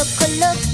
Look! Look!